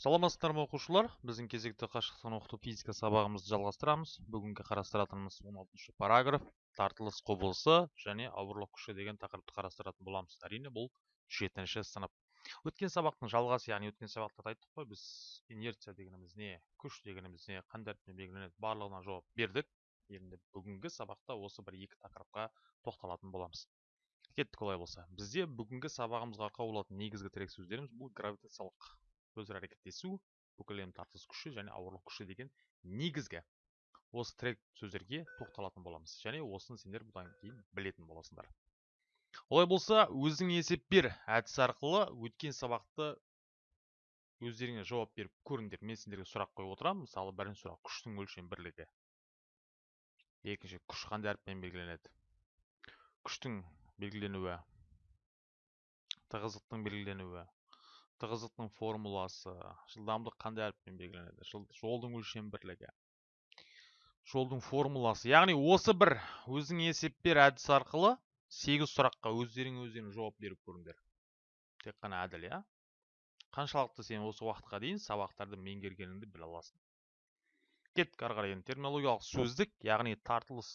саламатсыздар ма оқушылар? Біздің кезекті қашықтықтан оқыту физика сабағымызды жалғастырамыз. Бүгінгі қарастыратынымыз 16 параграф. Тартылыс құбылысы және ауырлық күші деген тақырыпты қарастыратын боламыз. Әрине бұл жетінші сынып. Өткен сабақтың жалғасы яғни өткен сабақта айттық қой. Біз инерция дегеніміз не күш дегеніміз не қандай әріппен белгіленеді. Барлығына жауап бердік. Енді бүгінгі сабақта осы бір екі тақырыпқа тоқталатын боламыз. Кеттік олай болса. Бізде бүгінгі сабағымызға арқау болатын негізгі тірек сөздеріміз бұл гравитациялық өзара әрекеттесу бүкіл әлем тартылыс күші және ауырлық күші деген негізгі осы тірек сөздерге тоқталатын боламыз. Және осыны сендер бұдан кейін білетін боласыңдар. Олай болса өзің есеп бер әдісі арқылы. Өткен сабақты өздеріңе жауап беріп көріңдер. Мен сендерге сұрақ қойып отырамын. Мысалы бірінші сұрақ. Күштің өлшем бірлігі. Екінші күш қандай әріппен белгіленеді? Күштің белгіленуі тығыздықтың белгіленуі тығыздықтың формуласы жылдамдық қандай әріппен белгіленеді? Жолдың өлшем бірлігі. Жолдың формуласы. Яғни осы бір өзің есеп бер әдісі арқылы сегіз сұраққа өздерің өздерің жауап беріп көріңдер. Тек қана әділ иә? Қаншалықты сен осы уақытқа дейін сабақтарды меңгергеніңді біле аласың? Кеттік ары қарай терминологиялық сөздік яғни тартылыс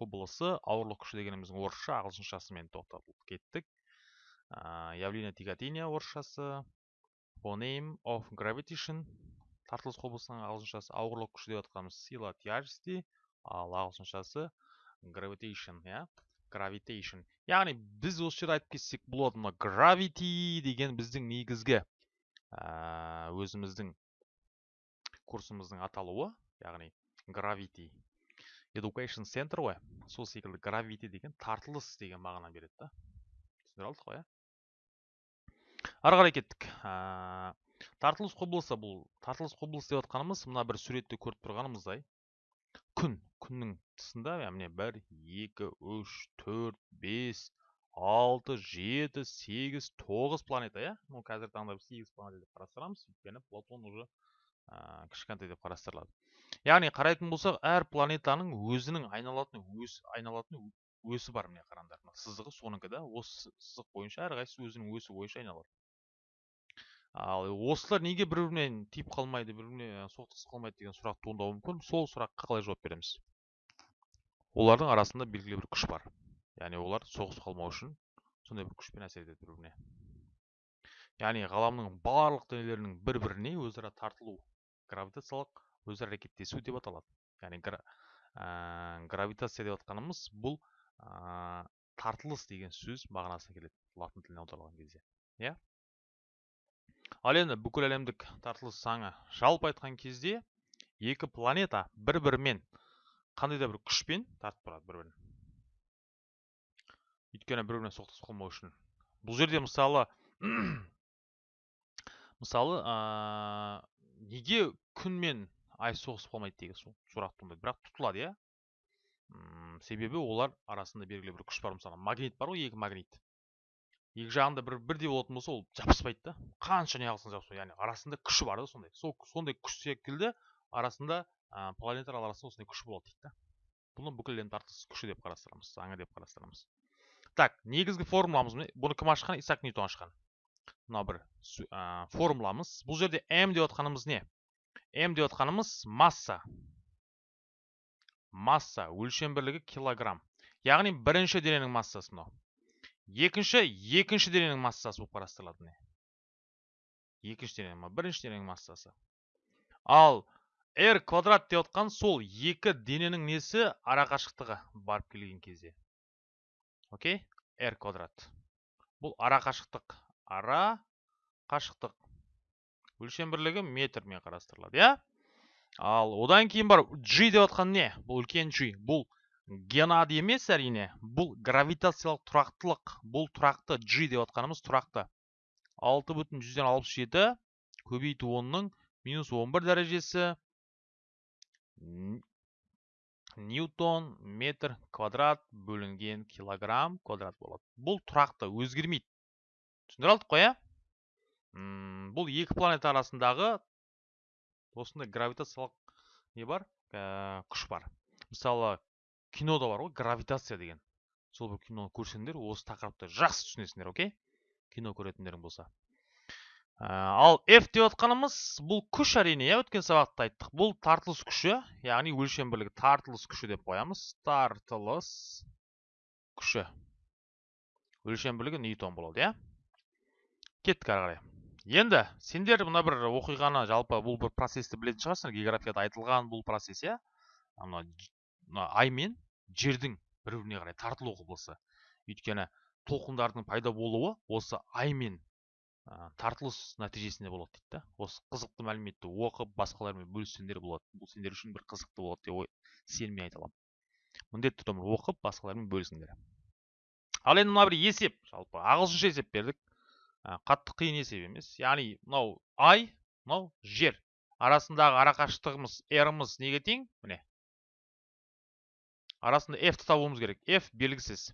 құбылысы ауырлық күші дегеніміздің орысша ағылшыншасымен тоқтатылып кеттік. Явление тяготения орысшасы. Phoneme of gravitation тартылыс құбылысының ағылшыншасы ауырлық күші деп жатқанымыз сила тяжести ал ағылшыншасы gravitation иә? Gravitation яғни біз осы жерде айтып кетсек болады мына gravity деген біздің негізгі өзіміздің курсымыздың аталуы яғни gravity education center ғой. Сол секілді gravity деген тартылыс деген мағына береді да. Түсіндіре алдық қой иә? Ары қарай кеттік. Тартылыс құбылысы бұл тартылыс құбылысы деп жатқанымыз мына бір суретте көріп тұрғанымыздай күн күннің тұсында міне бір екі үш төрт бес алты жеті сегіз тоғыз планета иә. Ну қазіргі таңда біз сегіз планета деп қарастырамыз. Өйткені платон уже ә, кішкентай деп қарастырылады. Яғни қарайтын болсақ әр планетаның өзінің айналатын өс айналатын өсі бар міне қараңдар мына сызығы соныкі да осы сызық бойынша әрқайсысы өзінің өсі бойынша айналады. Ал осылар неге бір бірімен тиіп қалмайды бір біріне соқтығысып қалмайды деген сұрақ туындауы мүмкін. Сол сұраққа қалай жауап береміз? Олардың арасында белгілі бір күш бар. Яғни олар соғысып қалмау үшін сондай бір күшпен әсер етеді бір біріне яғни ғаламның барлық денелерінің бір біріне өзара тартылу гравитациялық өзара әрекеттесу деп аталады. Яғни ә, гравитация деп жатқанымыз бұл ә, тартылыс деген сөз мағынасына келеді латын тіліне аударылған кезде. Иә? Ал енді бүкіл әлемдік тартылыс заңы жалпы айтқан кезде екі планета бір бірімен қандай да бір күшпен тартып тұрады бір бірін өйткені бір біріне соқтығысып қалмау үшін. Бұл жерде мысалы мысалы неге күн мен ай соғысып қалмайды деген сұрақ туындайды. бірақ тұтылады иә. Себебі олар арасында белгілі бір күш бар. Мысалы магнит бар ғой екі магнит. Екі жағында бір бірдей болатын болса ол жабыспайды да. Қанша неғылсаң жабыспайды. Яғни арасында күші бар да сондай. Сол сондай күш секілді арасында ә, планеталар арасында осындай күш болады дейді да. Бұны бүкіл әлем тартылыс күші деп қарастырамыз заңы деп қарастырамыз. Так негізгі формуламыз бұны кім ашқан? Исаак ньютон ашқан. Мынау бір ә, формуламыз. Бұл жерде м деп жатқанымыз не? М деп жатқанымыз масса. Масса өлшем бірлігі килограмм. Яғни бірінші дененің массасы мынау. Екінші екінші дененің массасы болып міне. Екінші дененің бірінші дененің массасы. Ал r квадрат деп отқан сол екі дененің несі арақашықтығы барып келген кезде. Окей? r квадрат. Бұл арақашықтық ара қашықтық өлшем бірлігі метрмен қарастырылады иә? Ал одан кейін бар g деп отқан не? Бұл үлкен g. Бұл геннадий емес әрине. Бұл гравитациялық тұрақтылық. Бұл тұрақты g деп отқанымыз тұрақты. алты бүтін жүзден алпыс жеті көбейту онның минус он бір дәрежесі. Ньютон метр квадрат бөлінген килограмм квадрат болады. Бұл тұрақты өзгермейді. Түсіндіре алдық қой иә бұл екі планета арасындағы осындай гравитациялық не бар? Ә, күш бар. Мысалы кинода бар ғой гравитация деген. Сол бір киноны көрсеңдер осы тақырыпты жақсы түсінесіңдер окей? Кино көретіндерің болса. Ал f деп отқанымыз бұл күш әрине иә? Өткен сабақта айттық. Бұл тартылыс күші яғни өлшем бірлігі. Тартылыс күші деп қоямыз. Тартылыс күші. Өлшем бірлігі ньютон болады иә? Кеттік ары қарай. Енді сендер мына бір оқиғаны жалпы бұл бір процесті білетін шығарсыңдар. Географияда айтылған бұл процесс иә? Мына ай мен жердің бір біріне қарай тартылу құбылысы өйткені толқындардың пайда болуы осы ай мен тартылыс нәтижесінде болады дейді да осы қызықты мәліметті оқып басқалармен бөліссеңдер болады. Бұл сендер үшін бір қызықты болады деп ой сеніммен айта аламын. Міндетті түрде оқып басқалармен бөлісіңдер. Ал енді мына бір есеп. Жалпы ағылшынша есеп бердік. Қатты қиын есеп емес. Яғни мынау ай мынау жер. Арасындағы арақашықтығымыз рымыз неге тең? Міне арасында f табуымыз керек. F белгісіз.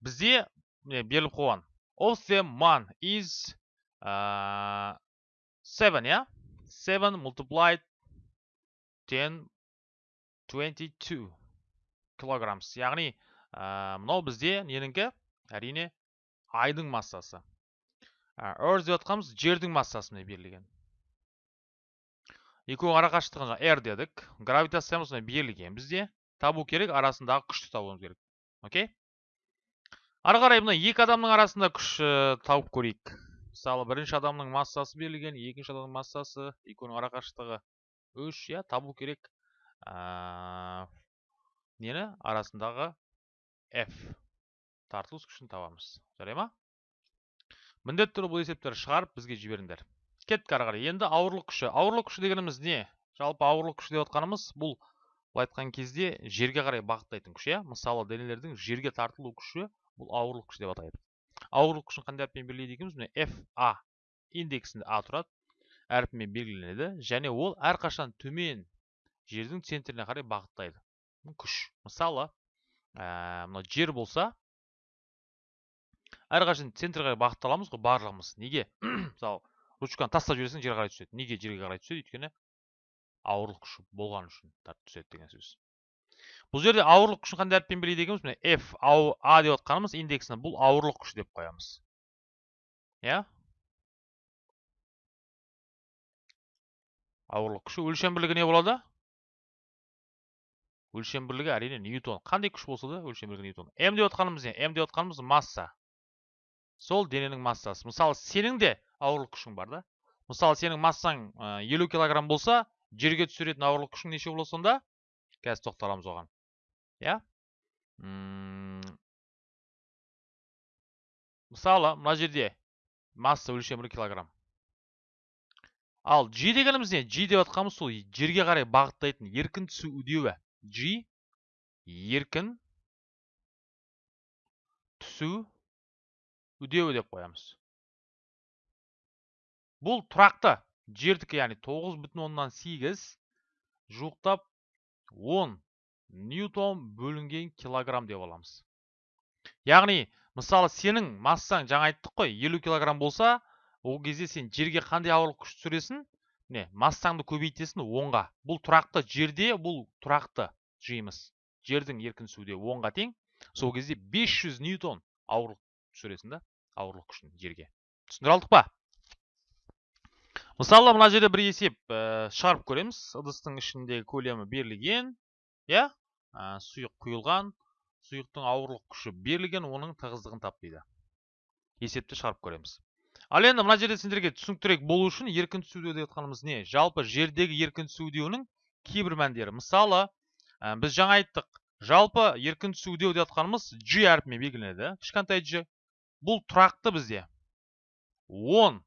Бізде міне беріліп қойған. Of the man is uh, 7 yeah 7 multiplied 10 22 килограммс яғни ә, мынау бізде ненікі әрине айдың массасы. Ә, earth деп жатқанымыз жердің массасы міне берілген. Екеуінің арақашықтығын r дедік. Гравитациямыз міне берілген бізде. Табу керек арасындағы күшті табуымыз керек. Окей? Ары қарай мына екі адамның арасында күш тауып көрейік. Мысалы бірінші адамның массасы берілген екінші адамның массасы екеуінің арақашықтығы үш иә табу керек. Ә, нені? Арасындағы f. Тартылыс күшін табамыз. Жарай ма? Міндетті түрде бұл есептерді шығарып бізге жіберіңдер. Кеттік ары қарай. Енді ауырлық күші. Ауырлық күші дегеніміз не? Жалпы ауырлық күші деп отқанымыз бұл. Былай айтқан кезде жерге қарай бағыттайтын күш иә? мысалы денелердің жерге тартылу күші бұл ауырлық күші деп атайды. Ауырлық күшін қандай әріппен белгілейді екенбіз? міне f a индексінде а тұрады. әріпімен белгіленеді және ол әрқашан төмен жердің центріне қарай бағыттайды. Күш. Мысалы ә, мына жер болса әрқашан центрге қарай бағытталамыз ғой барлығымыз. Неге? Мысалы ручканы тастап жіберсең жерге қарай түседі. Неге жерге қарай түседі? Өйткені ауырлық күші болған үшін түседі деген сөз. Бұл жерде ауырлық күшін қандай әріппен белгілейді екенбіз міне? F а деп отқанымыз индексін бұл ауырлық күші деп қоямыз. Иә? Ауырлық күші өлшем бірлігі не болады? Өлшем бірлігі әрине ньютон. Қандай күш болса да өлшем бірлігі ньютон. М деп отқанымыз не? М деп отқанымыз масса. Сол дененің массасы. Мысалы сенің де ауырлық күшің бар да. Мысалы сенің массаң елу килограмм болса жерге түсіретін ауырлық күшің неше болады сонда? Қазір тоқталамыз оған. Иә? Мысалы мына жерде масса өлшемі килограмм. Ал g дегеніміз не? G деп жатқанымыз сол жерге қарай бағыттайтын еркін түсу үдеуі. G еркін түсу үдеуі деп қоямыз. Бұл тұрақты. Жердікі яғни тоғыз бүтін оннан сегіз жуықтап он ньютон бөлінген килограмм деп аламыз. Яғни мысалы сенің массаң жаңа айттық қой елу килограмм болса ол кезде сен жерге қандай ауырлық күш түсіресің? Міне массаңды көбейтесің онға. Бұл тұрақты жерде бұл тұрақты жиымыз жердің еркін түсуде онға тең. Сол кезде 500 ньютон ауырлық түсіресің да ауырлық күшін жерге. Түсіндіре алдық па? Мысалы мына жерде бір есеп ә, шығарып көреміз. ыдыстың ішіндегі көлемі берілген иә? Сұйық құйылған сұйықтың ауырлық күші берілген оның тығыздығын тап дейді есепті шығарып көреміз. Ал енді мына жерде сендерге түсініктірек болу үшін еркін түсу деп жатқанымыз не? Жалпы жердегі еркін түсу үдеуінің кейбір мәндері. Мысалы біз жаңа айттық. Жалпы еркін түсу үдеу деп жатқанымыз g әрпімен белгіленеді кішкентай g. Бұл тұрақты бізде. 10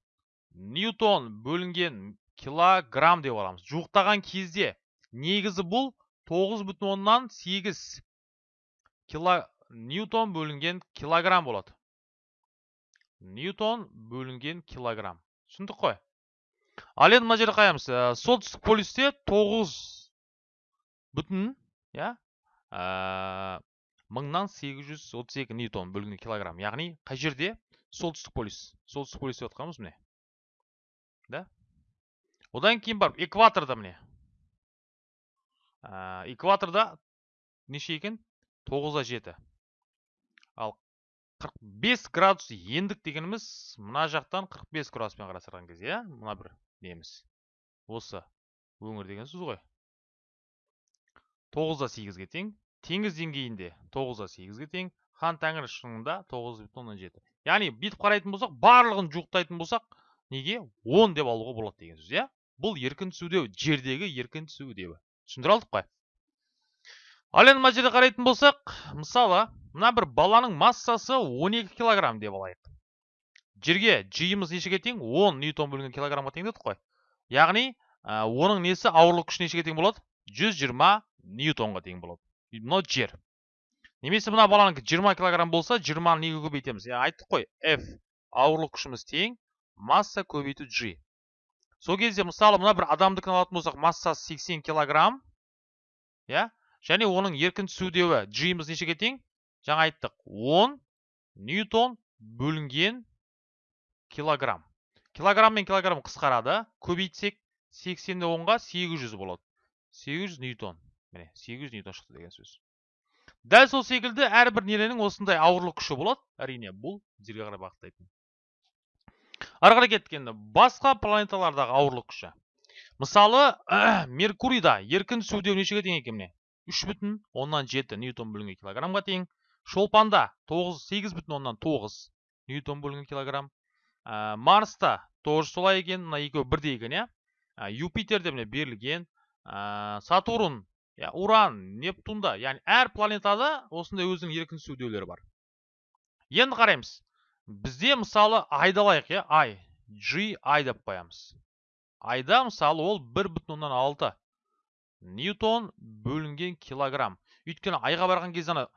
ньютон бөлінген килограмм деп аламыз. Жуықтаған кезде негізі бұл тоғыз бүтін оннан сегіз кило ньютон бөлінген килограмм болады. Ньютон бөлінген килограмм. Түсіндік қой? Ал енді мына жерде қараймыз ә, солтүстік полюсте тоғыз бүтін иә? Ә, мыңнан сегіз жүз отыз екі ньютон бөлінген килограмм. Яғни қай жерде? Солтүстік полюс. Солтүстік полюс деп жатқанымыз міне. Да? Одан кейін барып экваторда міне экваторда неше екен тоғызда жеті. Ал 45 градус ендік дегеніміз мына жақтан 45 градуспен қарастырған кезде иә мына бір неміз осы өңір деген сөз ғой. 9 да 8-ге тең. Теңіз деңгейінде 9 да 8-ге тең. Хан тәңір шыңында 9,7 яғни бүйтіп қарайтын болсақ барлығын жуықтайтын болсақ неге 10 деп алуға болады деген сөз иә? Бұл еркін түсудеу жердегі еркін түсудеуі түсіндіре алдық қой. Ал енді мына жерде қарайтын болсақ мысалы мына бір баланың массасы 12 килограмм деп алайық. Жерге жиымыз нешеге тең 10 ньютон бөлінген килограммға тең дедік қой. Яғни оның несі ауырлық күші нешеге тең болады? 120 ньютонға тең болады. Мынау жер. Немесе мына баланікі 20 килограмм болса 20 неге көбейтеміз? Яғни айттық қой. F ауырлық күшіміз тең масса көбейту g. Сол кезде мысалы мына бір адамдікін алатын болсақ массасы 80 килограмм иә? Және оның еркін түсудеуі g-міз нешеге тең жаңа айттық 10 ньютон бөлінген килограмм. Килограмм мен килограмм қысқарады. Көбейтсек 80-ді 10-ға 800 болады. 800 ньютон. Міне 800 ньютон шықты деген сөз. Дәл сол секілді әрбір ненің осындай ауырлық күші болады. Әрине бұл жерге қарай бағыттайтын ары қарай басқа планеталардағы ауырлық күші. Мысалы меркурийда еркін түсудеу нешеге тең екен міне? үш бүтін оннан жеті ньютон бөлінген килограммға тең. Шолпанда тоғыз сегіз бүтін оннан тоғыз ньютон бөлінген килограмм. Марста тоже солай екен мына екеуі бірдей екен иә? Юпитерде міне берілген сатурн иә уран нептунда яғни әр планетада осындай өзінің еркін түсудеулері бар. Енді қараймыз. Бізде мысалы айды алайық иә? Ай g ай деп қоямыз. Айда мысалы ол бір бүтін оннан алты ньютон бөлінген килограмм. Өйткені айға барған кезде ана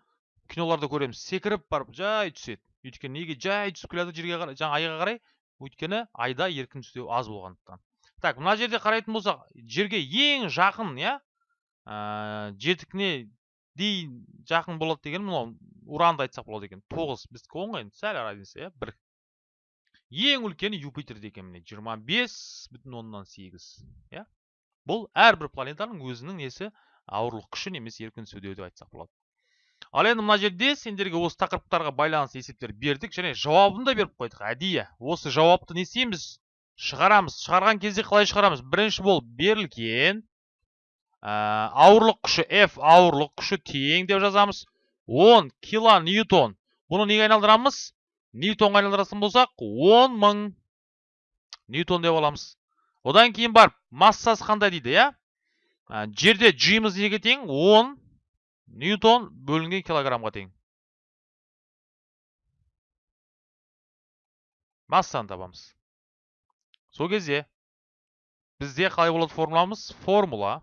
киноларда көреміз. Секіріп барып жай түседі. Өйткені неге жай түсіп келе жатыр жерге қарай жаңа айға қарай өйткені айда еркін түстеу аз болғандықтан. Так мына жерде қарайтын болсақ жерге ең жақын иә? Ә, жетікіне дейін жақын болады деген мынау уранды айтсақ болады екен тоғыз біздікі ғой енді сәл разница иә бір ең үлкені юпитерде екен міне жиырма бес бүтін оннан сегіз иә бұл әрбір планетаның өзінің несі ауырлық күші немесе еркін түсудеу деп айтсақ болады ал енді мына жерде сендерге осы тақырыптарға байланысты есептер бердік және жауабын да беріп қойдық әдейі осы жауапты не істейміз шығарамыз шығарған кезде қалай шығарамыз бірінші болып берілген ә, ауырлық күші f ауырлық күші тең деп жазамыз 10 кило ньютон. Бұны неге айналдырамыз ньютонға айналдыратын болсақ 10 мың ньютон деп аламыз. Одан кейін барып массасы қандай дейді иә? Жерде g-мыз неге тең? 10 ньютон бөлінген килограммға тең. Массаны табамыз. Сол кезде бізде қалай болады формуламыз? Формула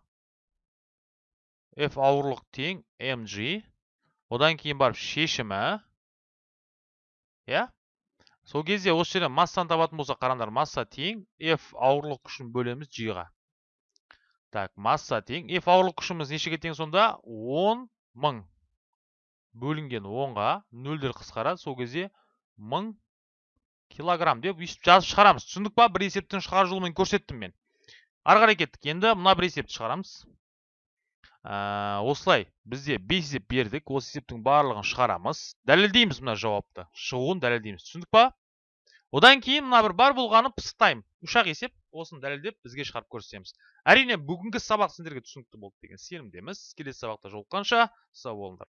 f ауырлық тең mg одан кейін барып шешімі иә сол кезде осы жерден массаны табатын болсақ қараңдар масса тең f ауырлық күшін бөлеміз g-ға так масса тең f ауырлық күшіміз нешеге тең сонда 10 мың бөлінген 10-ға нөлдер қысқарады сол кезде 1000 килограмм деп өйстіп жазып шығарамыз түсіндік па бір есептің шығару жолымен көрсеттім мен ары қарай кеттік енді мына бір есепті шығарамыз ә, осылай бізде бес есеп бердік осы есептің барлығын шығарамыз. Дәлелдейміз мына жауапты. Шығуын дәлелдейміз. Түсіндік па? Одан кейін мына бір бар болғаны пысықтаймын. Үш ақ есеп осыны дәлелдеп бізге шығарып көрсетеміз. Әрине бүгінгі сабақ сендерге түсінікті болды деген сенімдеміз. Келесі сабақта жолыққанша сау болыңдар